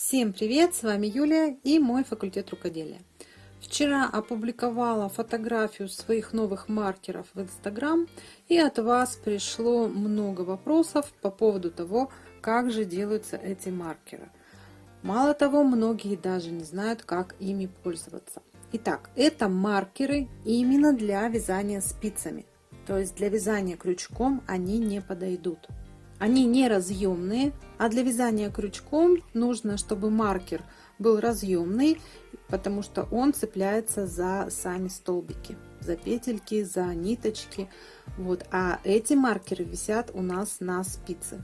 Всем привет! С вами Юлия и мой факультет рукоделия. Вчера опубликовала фотографию своих новых маркеров в Инстаграм и от вас пришло много вопросов по поводу того, как же делаются эти маркеры. Мало того, многие даже не знают, как ими пользоваться. Итак, это маркеры именно для вязания спицами. То есть для вязания крючком они не подойдут. Они не разъемные, а для вязания крючком нужно, чтобы маркер был разъемный, потому что он цепляется за сами столбики, за петельки, за ниточки. Вот, а эти маркеры висят у нас на спице.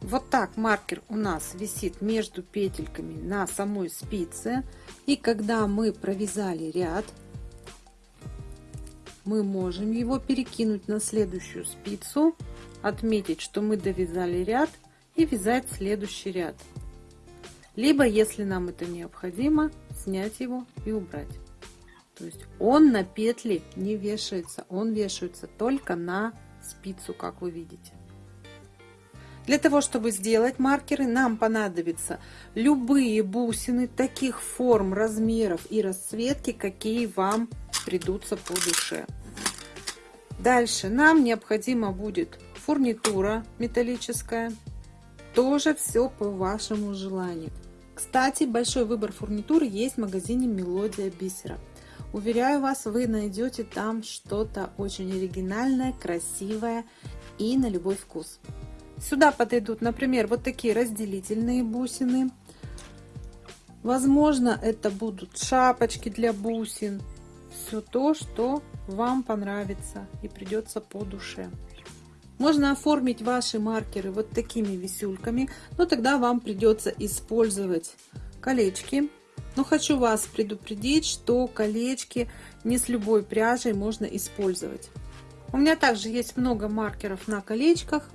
Вот так маркер у нас висит между петельками на самой спице. И когда мы провязали ряд, мы можем его перекинуть на следующую спицу, отметить, что мы довязали ряд и вязать следующий ряд. Либо, если нам это необходимо, снять его и убрать. То есть он на петли не вешается, он вешается только на спицу, как вы видите. Для того, чтобы сделать маркеры, нам понадобятся любые бусины таких форм, размеров и расцветки, какие вам придутся по душе. Дальше нам необходимо будет фурнитура металлическая. Тоже все по вашему желанию. Кстати, большой выбор фурнитуры есть в магазине Мелодия Бисера. Уверяю вас, вы найдете там что-то очень оригинальное, красивое и на любой вкус. Сюда подойдут, например, вот такие разделительные бусины. Возможно, это будут шапочки для бусин, все то, что вам понравится и придется по душе. Можно оформить ваши маркеры вот такими висюльками, но тогда вам придется использовать колечки. Но хочу вас предупредить, что колечки не с любой пряжей можно использовать. У меня также есть много маркеров на колечках.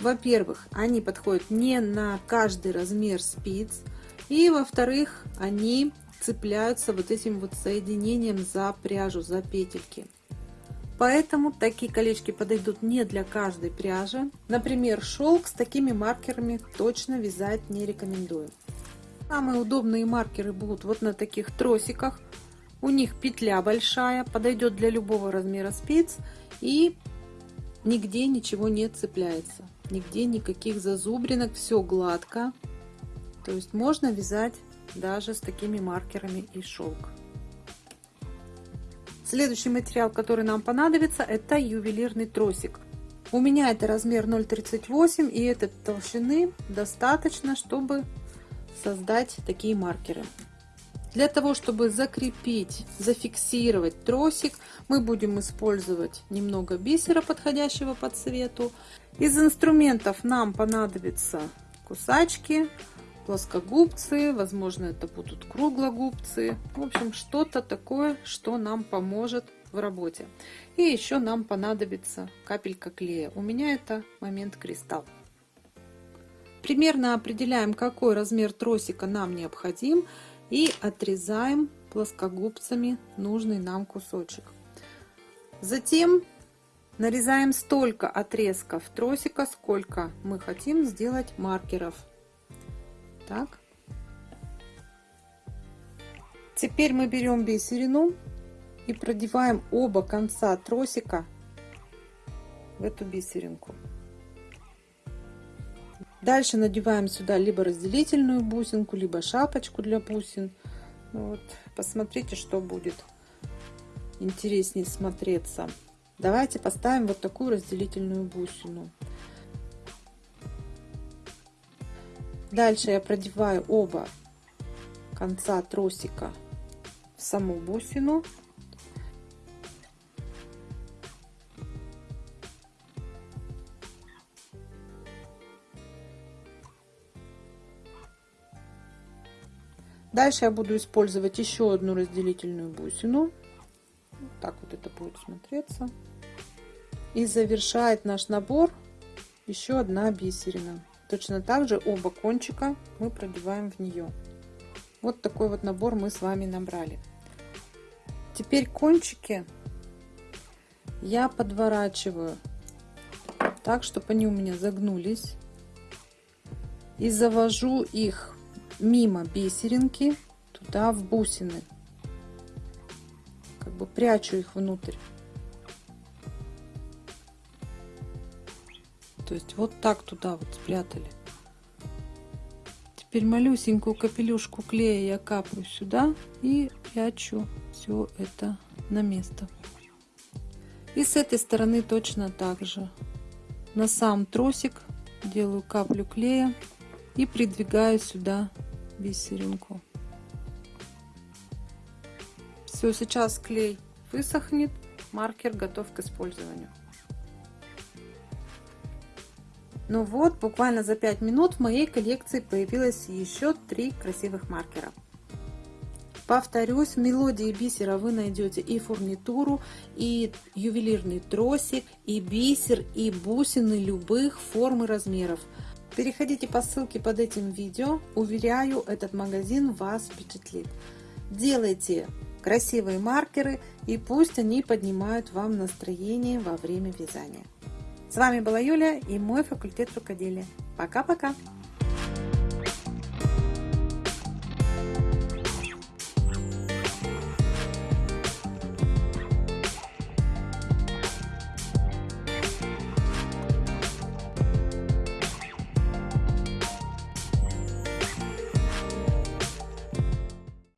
Во-первых, они подходят не на каждый размер спиц. И во-вторых, они цепляются вот этим вот соединением за пряжу, за петельки. Поэтому такие колечки подойдут не для каждой пряжи. Например, шелк с такими маркерами точно вязать не рекомендую. Самые удобные маркеры будут вот на таких тросиках. У них петля большая, подойдет для любого размера спиц и нигде ничего не цепляется. Нигде никаких зазубринок, все гладко. То есть можно вязать даже с такими маркерами и шелк. Следующий материал, который нам понадобится, это ювелирный тросик. У меня это размер 0,38 и этой толщины достаточно, чтобы создать такие маркеры. Для того, чтобы закрепить, зафиксировать тросик, мы будем использовать немного бисера, подходящего по цвету. Из инструментов нам понадобятся кусачки, плоскогубцы, возможно, это будут круглогубцы. В общем, что-то такое, что нам поможет в работе. И еще нам понадобится капелька клея. У меня это момент кристалл. Примерно определяем, какой размер тросика нам необходим и отрезаем плоскогубцами нужный нам кусочек. Затем нарезаем столько отрезков тросика, сколько мы хотим сделать маркеров так. Теперь мы берем бисерину и продеваем оба конца тросика в эту бисеринку. Дальше надеваем сюда либо разделительную бусинку, либо шапочку для бусин. Ну вот, посмотрите, что будет интереснее смотреться. Давайте поставим вот такую разделительную бусину. Дальше я продеваю оба конца тросика в саму бусину. Дальше я буду использовать еще одну разделительную бусину. так вот это будет смотреться. И завершает наш набор еще одна бисерина. Точно так же оба кончика мы продеваем в нее. Вот такой вот набор мы с вами набрали. Теперь кончики я подворачиваю так, чтобы они у меня загнулись. И завожу их мимо бисеринки туда в бусины. Как бы прячу их внутрь. То есть вот так туда вот спрятали. Теперь малюсенькую капелюшку клея я капаю сюда и прячу все это на место. И с этой стороны точно так же. На сам тросик делаю каплю клея и придвигаю сюда бисеринку. Все, сейчас клей высохнет, маркер готов к использованию. Ну вот, буквально за 5 минут в моей коллекции появилось еще три красивых маркера. Повторюсь, в мелодии бисера вы найдете и фурнитуру, и ювелирный тросик, и бисер, и бусины любых форм и размеров. Переходите по ссылке под этим видео. Уверяю, этот магазин вас впечатлит. Делайте красивые маркеры и пусть они поднимают вам настроение во время вязания. С вами была Юля и мой факультет рукоделия. Пока-пока!